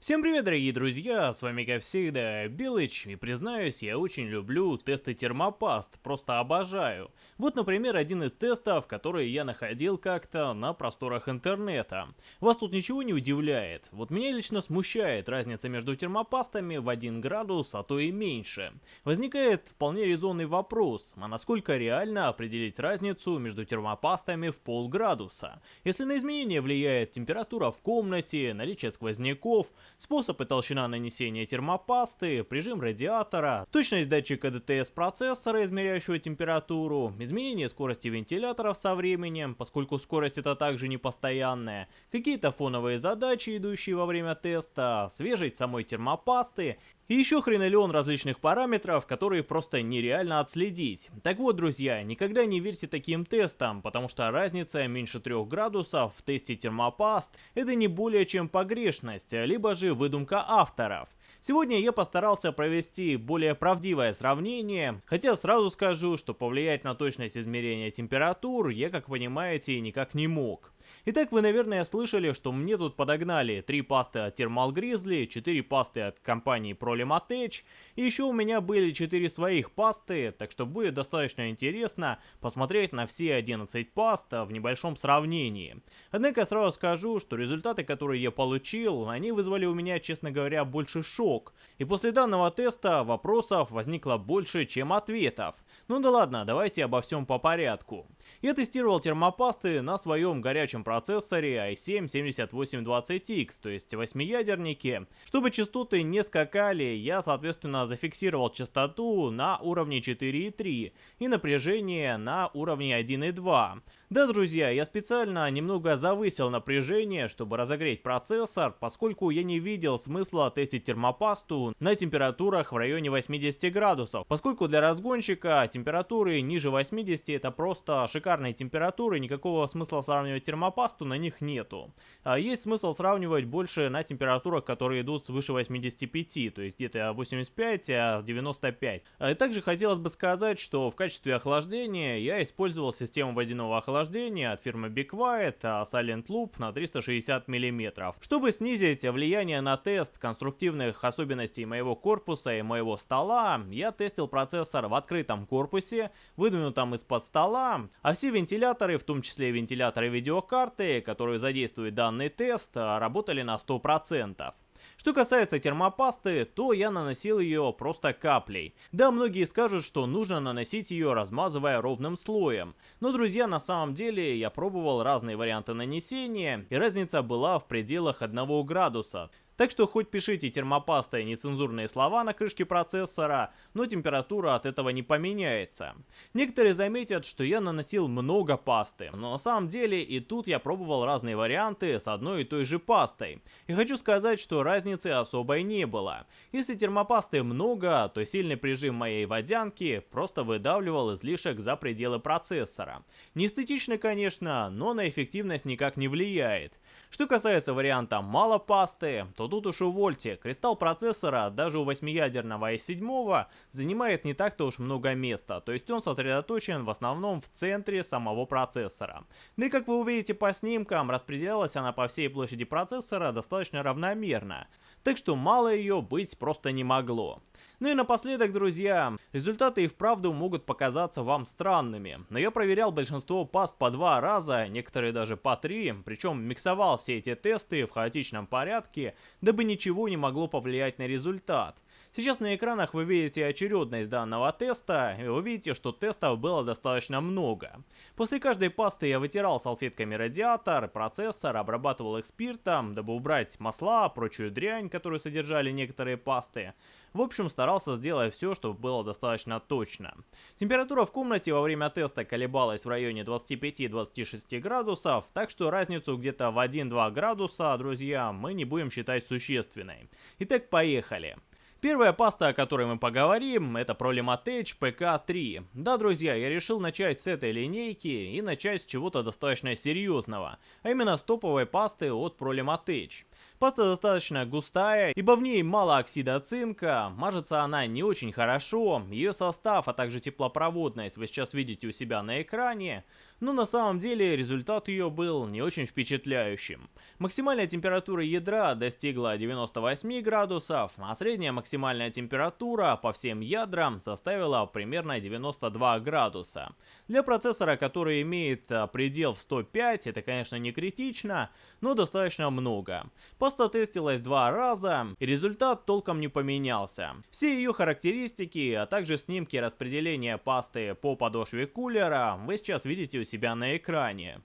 Всем привет, дорогие друзья, с вами как всегда Белыч, и признаюсь, я очень люблю тесты термопаст, просто обожаю. Вот, например, один из тестов, который я находил как-то на просторах интернета. Вас тут ничего не удивляет? Вот меня лично смущает разница между термопастами в 1 градус, а то и меньше. Возникает вполне резонный вопрос, а насколько реально определить разницу между термопастами в полградуса? Если на изменение влияет температура в комнате, наличие сквозняков, способ и толщина нанесения термопасты, прижим радиатора, точность датчика ДТС процессора, измеряющего температуру, изменение скорости вентиляторов со временем, поскольку скорость это также не постоянная, какие-то фоновые задачи, идущие во время теста, свежесть самой термопасты и еще хренолеон различных параметров, которые просто нереально отследить. Так вот, друзья, никогда не верьте таким тестам, потому что разница меньше 3 градусов в тесте термопаст это не более чем погрешность, либо же выдумка авторов. Сегодня я постарался провести более правдивое сравнение, хотя сразу скажу, что повлиять на точность измерения температур я, как понимаете, никак не мог. Итак, вы, наверное, слышали, что мне тут подогнали 3 пасты от Thermal Grizzly, 4 пасты от компании Prolimatech, и еще у меня были 4 своих пасты, так что будет достаточно интересно посмотреть на все 11 паст в небольшом сравнении. Однако сразу скажу, что результаты, которые я получил, они вызвали у меня, честно говоря, больше шок. И после данного теста вопросов возникло больше, чем ответов. Ну да ладно, давайте обо всем по порядку. Я тестировал термопасты на своем горячем процессоре i7-7820X, то есть 8-ядернике. Чтобы частоты не скакали, я соответственно зафиксировал частоту на уровне 4,3 и напряжение на уровне 1,2. Да, друзья, я специально немного завысил напряжение, чтобы разогреть процессор, поскольку я не видел смысла тестить термопасту на температурах в районе 80 градусов, поскольку для разгонщика температуры ниже 80 это просто шикарные температуры, никакого смысла сравнивать термопасту на них нету. А есть смысл сравнивать больше на температурах, которые идут свыше 85, то есть где-то 85, а 95. И также хотелось бы сказать, что в качестве охлаждения я использовал систему водяного охлаждения от фирмы Quiet, а Silent Loop на 360 мм. Чтобы снизить влияние на тест конструктивных особенностей моего корпуса и моего стола, я тестил процессор в открытом корпусе, выдвинутом из-под стола, а все вентиляторы, в том числе вентиляторы видеокарты, которые задействуют данный тест, работали на 100%. Что касается термопасты, то я наносил ее просто каплей. Да, многие скажут, что нужно наносить ее размазывая ровным слоем. Но, друзья, на самом деле я пробовал разные варианты нанесения, и разница была в пределах 1 градуса. Так что хоть пишите термопастой нецензурные слова на крышке процессора, но температура от этого не поменяется. Некоторые заметят, что я наносил много пасты, но на самом деле и тут я пробовал разные варианты с одной и той же пастой. И хочу сказать, что разницы особой не было. Если термопасты много, то сильный прижим моей водянки просто выдавливал излишек за пределы процессора. Не эстетично, конечно, но на эффективность никак не влияет. Что касается варианта мало пасты, то тут уж увольте, кристалл процессора даже у 8-ядерного i7 занимает не так-то уж много места, то есть он сосредоточен в основном в центре самого процессора. Да и как вы увидите по снимкам, распределялась она по всей площади процессора достаточно равномерно, так что мало ее быть просто не могло. Ну и напоследок, друзья, результаты и вправду могут показаться вам странными, но я проверял большинство паст по два раза, некоторые даже по три, причем миксовал все эти тесты в хаотичном порядке, дабы ничего не могло повлиять на результат. Сейчас на экранах вы видите очередность данного теста, и вы видите, что тестов было достаточно много. После каждой пасты я вытирал салфетками радиатор, процессор, обрабатывал их спиртом, дабы убрать масла, прочую дрянь, которую содержали некоторые пасты. В общем, старался сделать все, чтобы было достаточно точно. Температура в комнате во время теста колебалась в районе 25-26 градусов, так что разницу где-то в 1-2 градуса, друзья, мы не будем считать существенной. Итак, поехали. Первая паста, о которой мы поговорим, это Prolimatech PK3. Да, друзья, я решил начать с этой линейки и начать с чего-то достаточно серьезного, а именно с топовой пасты от Prolimatech. Паста достаточно густая, ибо в ней мало оксида цинка, мажется она не очень хорошо, ее состав, а также теплопроводность вы сейчас видите у себя на экране, но на самом деле результат ее был не очень впечатляющим. Максимальная температура ядра достигла 98 градусов, а средняя максимальная температура по всем ядрам составила примерно 92 градуса. Для процессора, который имеет а, предел в 105, это конечно не критично, но достаточно много. Паста тестилась два раза, и результат толком не поменялся. Все ее характеристики, а также снимки распределения пасты по подошве кулера вы сейчас видите у себя на экране.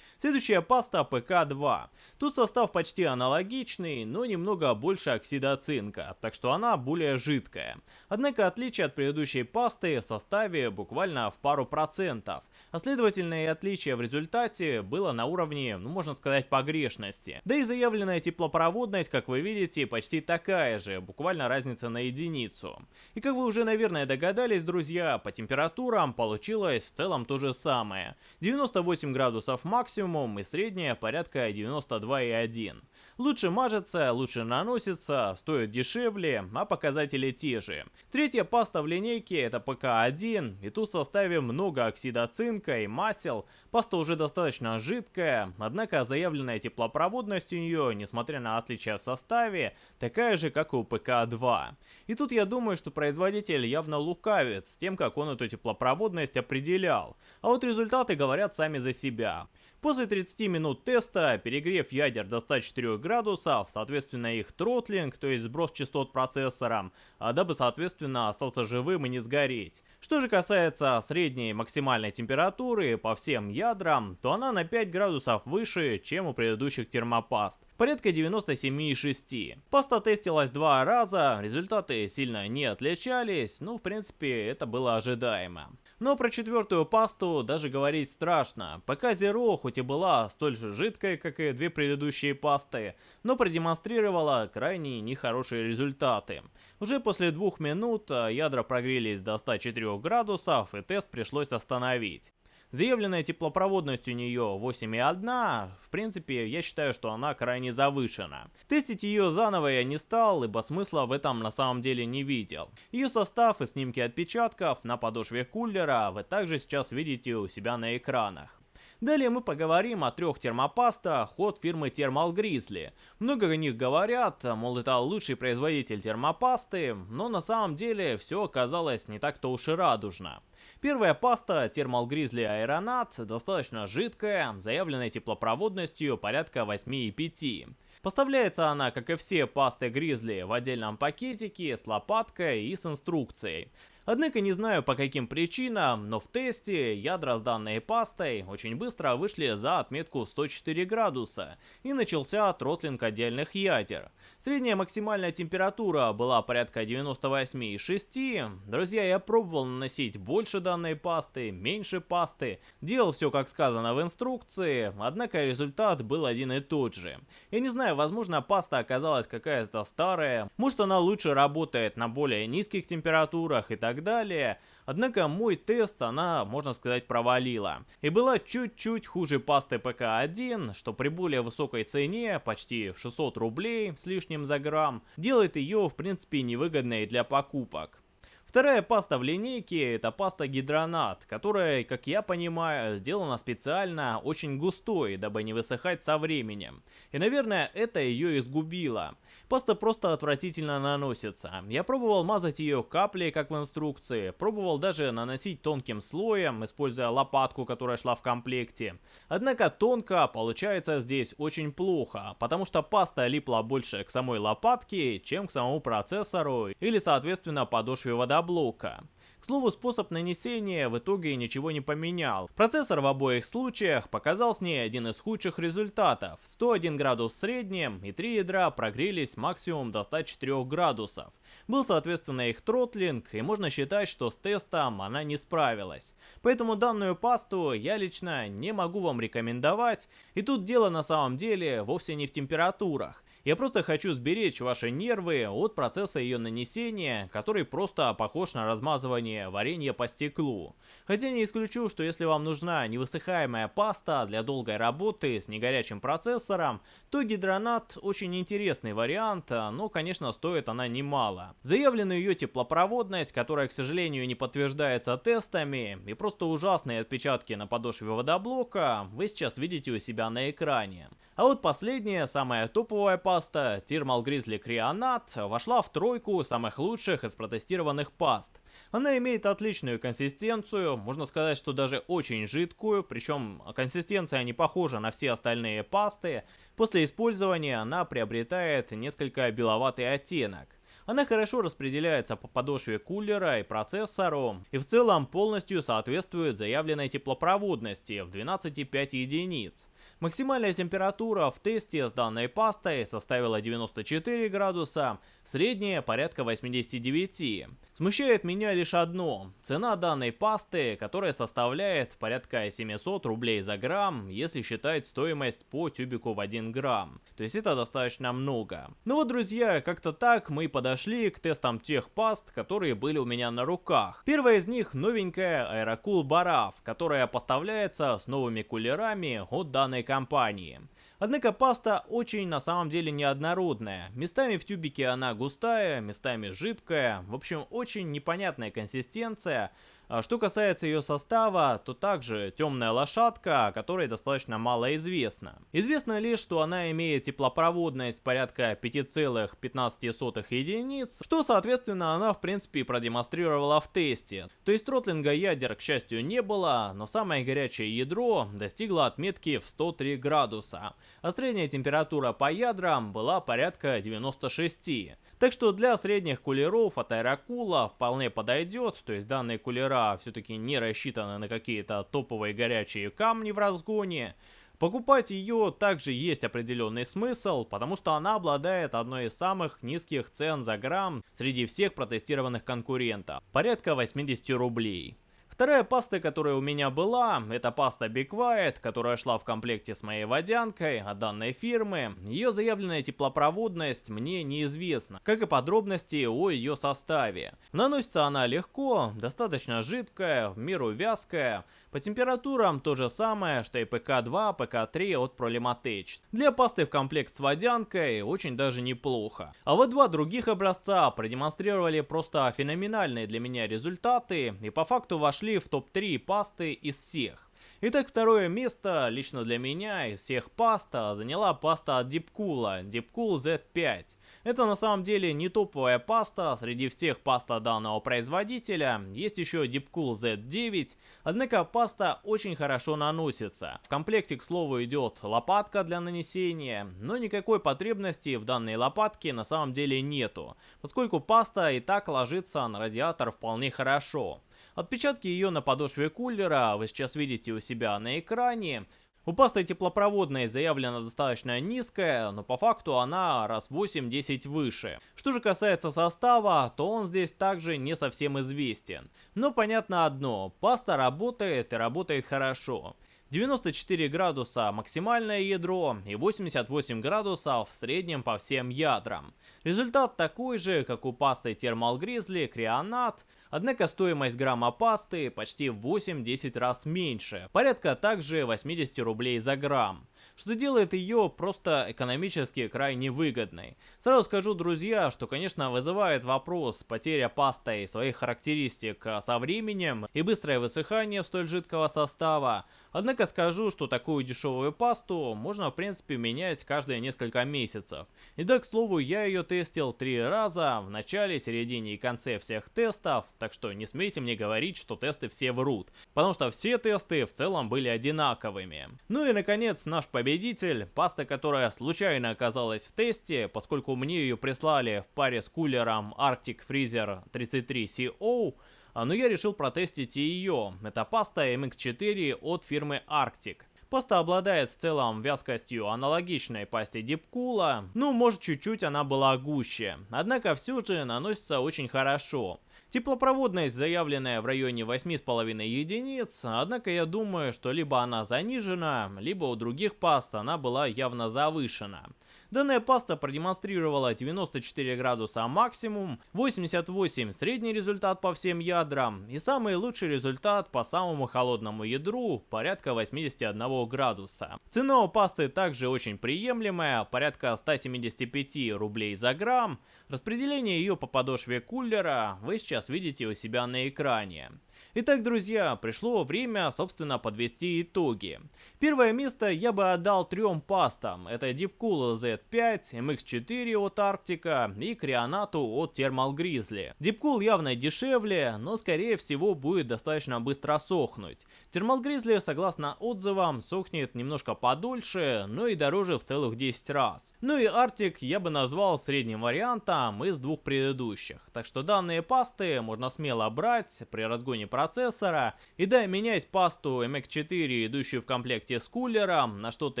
Следующая паста ПК-2. Тут состав почти аналогичный, но немного больше оксида цинка, так что она более жидкая. Однако отличие от предыдущей пасты в составе буквально в пару процентов, а следовательно и отличие в результате было на уровне, ну можно сказать, погрешности. Да и заявленная теплопроводность, как вы видите, почти такая же, буквально разница на единицу. И как вы уже, наверное, догадались, друзья, по температурам получилось в целом то же самое. 98 градусов максимум, максимум и средняя порядка 92,1. Лучше мажется, лучше наносится, стоит дешевле, а показатели те же. Третья паста в линейке это PK-1, и тут в составе много оксида цинка и масел. Паста уже достаточно жидкая, однако заявленная теплопроводность у нее, несмотря на отличия в составе, такая же, как и у PK-2. И тут я думаю, что производитель явно лукавит с тем, как он эту теплопроводность определял. А вот результаты говорят сами за себя. После 30 минут теста, перегрев ядер до 104 градусов, соответственно их тротлинг, то есть сброс частот процессора, а дабы соответственно остался живым и не сгореть. Что же касается средней максимальной температуры по всем ядрам, то она на 5 градусов выше, чем у предыдущих термопаст, порядка 97,6. Паста тестилась два раза, результаты сильно не отличались, ну в принципе это было ожидаемо. Но про четвертую пасту даже говорить страшно. ПК Zero хоть и была столь же жидкой, как и две предыдущие пасты, но продемонстрировала крайне нехорошие результаты. Уже после двух минут а, ядра прогрелись до 104 градусов и тест пришлось остановить. Заявленная теплопроводность у нее 8,1, в принципе, я считаю, что она крайне завышена. Тестить ее заново я не стал, ибо смысла в этом на самом деле не видел. Ее состав и снимки отпечатков на подошве кулера вы также сейчас видите у себя на экранах. Далее мы поговорим о трех термопастах от фирмы Thermal Grizzly. Много о них говорят, мол это лучший производитель термопасты, но на самом деле все оказалось не так-то уж и радужно. Первая паста Thermal Grizzly Aeronaut достаточно жидкая, заявленной теплопроводностью порядка 8,5. Поставляется она, как и все пасты Grizzly, в отдельном пакетике с лопаткой и с инструкцией. Однако не знаю по каким причинам, но в тесте ядра с данной пастой очень быстро вышли за отметку 104 градуса и начался тротлинг отдельных ядер. Средняя максимальная температура была порядка 98,6. Друзья, я пробовал наносить больше данной пасты, меньше пасты, делал все как сказано в инструкции, однако результат был один и тот же. Я не знаю, возможно паста оказалась какая-то старая, может она лучше работает на более низких температурах и так так далее. Однако мой тест она, можно сказать, провалила. И была чуть-чуть хуже пасты PK-1, что при более высокой цене, почти в 600 рублей с лишним за грамм, делает ее, в принципе, невыгодной для покупок. Вторая паста в линейке это паста Hydronaut, которая, как я понимаю, сделана специально очень густой, дабы не высыхать со временем. И наверное это ее и сгубило. Паста просто отвратительно наносится. Я пробовал мазать ее каплей, как в инструкции, пробовал даже наносить тонким слоем, используя лопатку, которая шла в комплекте. Однако тонко получается здесь очень плохо, потому что паста липла больше к самой лопатке, чем к самому процессору или соответственно подошве водопровода блока. К слову, способ нанесения в итоге ничего не поменял. Процессор в обоих случаях показал с ней один из худших результатов. 101 градус в среднем и три ядра прогрелись максимум до 104 градусов. Был соответственно их тротлинг и можно считать, что с тестом она не справилась. Поэтому данную пасту я лично не могу вам рекомендовать. И тут дело на самом деле вовсе не в температурах. Я просто хочу сберечь ваши нервы от процесса ее нанесения, который просто похож на размазывание варенья по стеклу. Хотя не исключу, что если вам нужна невысыхаемая паста для долгой работы с негорячим процессором, то гидронат очень интересный вариант, но конечно стоит она немало. Заявлена ее теплопроводность, которая к сожалению не подтверждается тестами, и просто ужасные отпечатки на подошве водоблока вы сейчас видите у себя на экране. А вот последняя, самая топовая паста, Thermal Grizzly Creonat, вошла в тройку самых лучших из протестированных паст. Она имеет отличную консистенцию, можно сказать, что даже очень жидкую, причем консистенция не похожа на все остальные пасты. После использования она приобретает несколько беловатый оттенок. Она хорошо распределяется по подошве кулера и процессору, и в целом полностью соответствует заявленной теплопроводности в 12,5 единиц. Максимальная температура в тесте с данной пастой составила 94 градуса, средняя порядка 89. Смущает меня лишь одно. Цена данной пасты, которая составляет порядка 700 рублей за грамм, если считать стоимость по тюбику в 1 грамм. То есть это достаточно много. Ну вот, друзья, как-то так мы подошли к тестам тех паст, которые были у меня на руках. Первая из них новенькая Aerocool Baraf, которая поставляется с новыми кулерами от данной компании. Однако паста очень на самом деле неоднородная. Местами в тюбике она густая, местами жидкая. В общем, очень непонятная консистенция. А что касается ее состава, то также темная лошадка, о которой достаточно мало известно. Известно лишь, что она имеет теплопроводность порядка 5,15 единиц, что соответственно она в принципе продемонстрировала в тесте. То есть тротлинга ядер к счастью не было, но самое горячее ядро достигло отметки в 103 градуса, а средняя температура по ядрам была порядка 96. Так что для средних кулеров от аэрокула вполне подойдет, то есть данные кулера все-таки не рассчитаны на какие-то топовые горячие камни в разгоне. Покупать ее также есть определенный смысл, потому что она обладает одной из самых низких цен за грамм среди всех протестированных конкурентов, порядка 80 рублей. Вторая паста, которая у меня была, это паста Be Quiet, которая шла в комплекте с моей водянкой от данной фирмы. Ее заявленная теплопроводность мне неизвестна, как и подробности о ее составе. Наносится она легко, достаточно жидкая, в меру вязкая, по температурам то же самое, что и PK-2, PK-3 от Prolimatech. Для пасты в комплект с водянкой очень даже неплохо. А вот два других образца продемонстрировали просто феноменальные для меня результаты и по факту вошли в топ-3 пасты из всех. Итак, второе место лично для меня из всех паста заняла паста от Deepcool, Deepcool Z5. Это на самом деле не топовая паста среди всех паста данного производителя. Есть еще Deepcool Z9, однако паста очень хорошо наносится. В комплекте, к слову, идет лопатка для нанесения, но никакой потребности в данной лопатке на самом деле нету, поскольку паста и так ложится на радиатор вполне хорошо. Отпечатки ее на подошве кулера вы сейчас видите у себя на экране. У пасты теплопроводной заявлена достаточно низкая, но по факту она раз 8-10 выше. Что же касается состава, то он здесь также не совсем известен. Но понятно одно, паста работает и работает хорошо. 94 градуса максимальное ядро и 88 градусов в среднем по всем ядрам. Результат такой же, как у пасты Thermal Grizzly Creonat, однако стоимость грамма пасты почти в 8-10 раз меньше, порядка также 80 рублей за грамм что делает ее просто экономически крайне выгодной. Сразу скажу, друзья, что, конечно, вызывает вопрос потеря пастой своих характеристик со временем и быстрое высыхание столь жидкого состава, Однако скажу, что такую дешевую пасту можно в принципе менять каждые несколько месяцев. И да, к слову, я ее тестил три раза, в начале, середине и конце всех тестов, так что не смейте мне говорить, что тесты все врут, потому что все тесты в целом были одинаковыми. Ну и наконец наш победитель, паста, которая случайно оказалась в тесте, поскольку мне ее прислали в паре с кулером Arctic Freezer 33CO, а, но я решил протестить и ее. Это паста MX4 от фирмы Arctic. Паста обладает в целом вязкостью аналогичной пасте Дипкула, ну может чуть-чуть она была гуще, однако все же наносится очень хорошо. Теплопроводность заявленная в районе 8,5 единиц, однако я думаю, что либо она занижена, либо у других паст она была явно завышена. Данная паста продемонстрировала 94 градуса максимум, 88 средний результат по всем ядрам и самый лучший результат по самому холодному ядру порядка 81 градуса. Цена у пасты также очень приемлемая, порядка 175 рублей за грамм. Распределение ее по подошве кулера вы сейчас видите у себя на экране. Итак, друзья, пришло время, собственно, подвести итоги. Первое место я бы отдал трем пастам. Это Deepcool Z5, MX4 от Arctica и Крионату от Thermal Grizzly. Deepcool явно дешевле, но скорее всего будет достаточно быстро сохнуть. Thermal Grizzly, согласно отзывам, сохнет немножко подольше, но и дороже в целых 10 раз. Ну и Arctic я бы назвал средним вариантом из двух предыдущих. Так что данные пасты можно смело брать при разгоне процесса процессора. И да, менять пасту MX4, идущую в комплекте с кулером, на что-то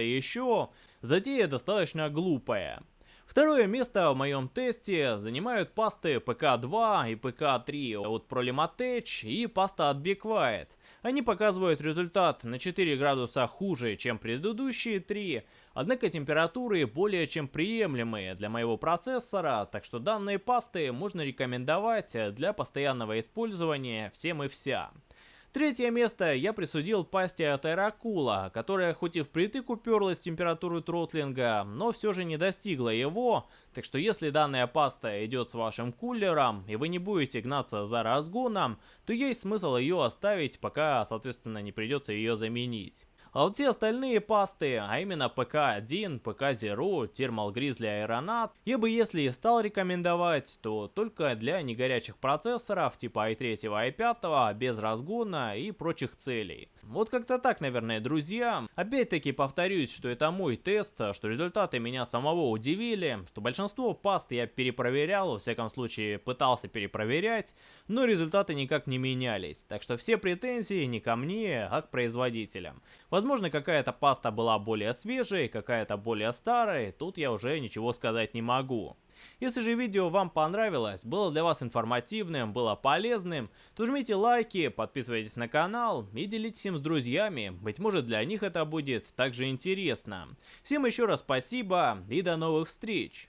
еще, затея достаточно глупая. Второе место в моем тесте занимают пасты PK2 и PK3 от Prolimatech и паста от Be Quiet. Они показывают результат на 4 градуса хуже, чем предыдущие три, однако температуры более чем приемлемые для моего процессора, так что данные пасты можно рекомендовать для постоянного использования всем и вся. Третье место я присудил пасте от Aerocool а, которая хоть и впритык уперлась в температуру тротлинга, но все же не достигла его, так что если данная паста идет с вашим кулером, и вы не будете гнаться за разгоном, то есть смысл ее оставить, пока, соответственно, не придется ее заменить. А вот все остальные пасты, а именно PK-1, PK-0, Thermal Grizzly Aeronaut, я бы если и стал рекомендовать, то только для негорячих процессоров типа i3, i5, без разгона и прочих целей. Вот как-то так, наверное, друзья. Опять-таки повторюсь, что это мой тест, что результаты меня самого удивили, что большинство паст я перепроверял, во всяком случае пытался перепроверять, но результаты никак не менялись. Так что все претензии не ко мне, а к производителям. Возможно, какая-то паста была более свежей, какая-то более старой, тут я уже ничего сказать не могу. Если же видео вам понравилось, было для вас информативным, было полезным, то жмите лайки, подписывайтесь на канал и делитесь им с друзьями, быть может для них это будет также интересно. Всем еще раз спасибо и до новых встреч!